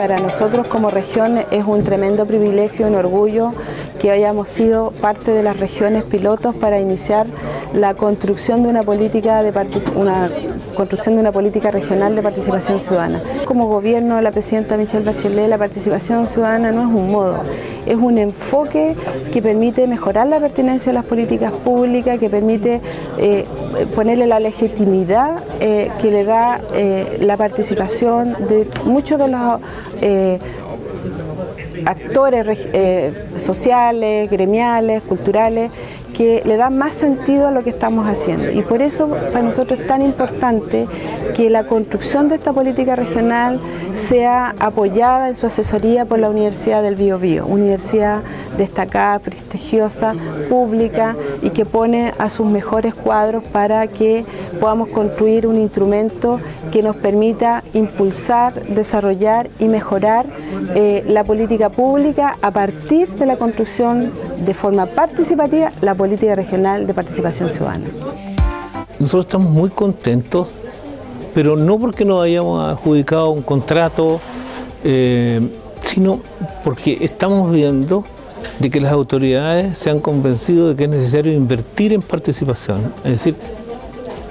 Para nosotros como región es un tremendo privilegio, un orgullo que hayamos sido parte de las regiones pilotos para iniciar la construcción de una política de una construcción de una política regional de participación ciudadana. Como gobierno de la presidenta Michelle Bachelet, la participación ciudadana no es un modo, es un enfoque que permite mejorar la pertinencia de las políticas públicas, que permite eh, ponerle la legitimidad eh, que le da eh, la participación de muchos de los actores sociales, gremiales, culturales, que le da más sentido a lo que estamos haciendo. Y por eso para nosotros es tan importante que la construcción de esta política regional sea apoyada en su asesoría por la Universidad del Bío Bío, universidad destacada, prestigiosa, pública y que pone a sus mejores cuadros para que podamos construir un instrumento que nos permita impulsar, desarrollar y mejorar eh, la política pública a partir de la construcción de forma participativa la política regional de participación ciudadana. Nosotros estamos muy contentos, pero no porque nos hayamos adjudicado un contrato, eh, sino porque estamos viendo de que las autoridades se han convencido de que es necesario invertir en participación. Es decir,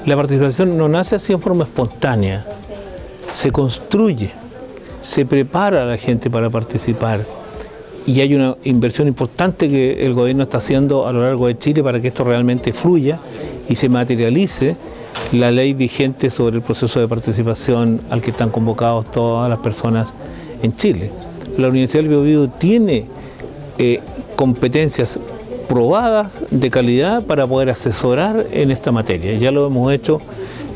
la participación no nace así en forma espontánea, se construye, se prepara a la gente para participar y hay una inversión importante que el gobierno está haciendo a lo largo de Chile para que esto realmente fluya y se materialice la ley vigente sobre el proceso de participación al que están convocados todas las personas en Chile. La Universidad del Biobío tiene eh, competencias probadas de calidad para poder asesorar en esta materia. Ya lo hemos hecho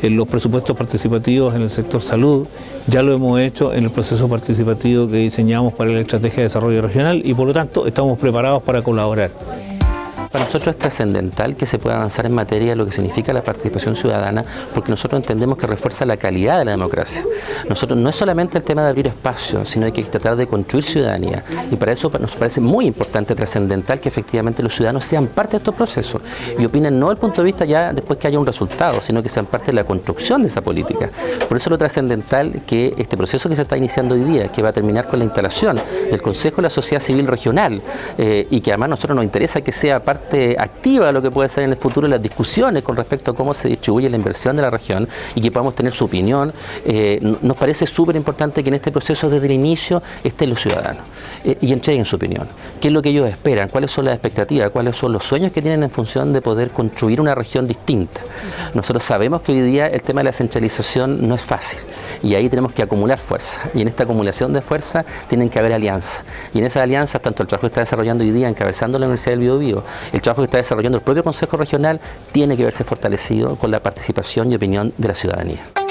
en los presupuestos participativos en el sector salud, ya lo hemos hecho en el proceso participativo que diseñamos para la Estrategia de Desarrollo Regional y por lo tanto estamos preparados para colaborar. Para nosotros es trascendental que se pueda avanzar en materia de lo que significa la participación ciudadana, porque nosotros entendemos que refuerza la calidad de la democracia. Nosotros no es solamente el tema de abrir espacio, sino hay que tratar de construir ciudadanía. Y para eso nos parece muy importante, trascendental, que efectivamente los ciudadanos sean parte de estos procesos y opinen no el punto de vista ya después que haya un resultado, sino que sean parte de la construcción de esa política. Por eso lo trascendental que este proceso que se está iniciando hoy día, que va a terminar con la instalación del Consejo de la Sociedad Civil Regional eh, y que además a nosotros nos interesa que sea activa lo que puede ser en el futuro las discusiones con respecto a cómo se distribuye la inversión de la región y que podamos tener su opinión. Eh, nos parece súper importante que en este proceso desde el inicio estén los ciudadanos eh, y entreguen su opinión. ¿Qué es lo que ellos esperan? ¿Cuáles son las expectativas? ¿Cuáles son los sueños que tienen en función de poder construir una región distinta? Nosotros sabemos que hoy día el tema de la centralización no es fácil y ahí tenemos que acumular fuerza y en esta acumulación de fuerza tienen que haber alianzas y en esas alianzas tanto el trabajo que está desarrollando hoy día encabezando la Universidad del Biobío, el trabajo que está desarrollando el propio Consejo Regional tiene que verse fortalecido con la participación y opinión de la ciudadanía.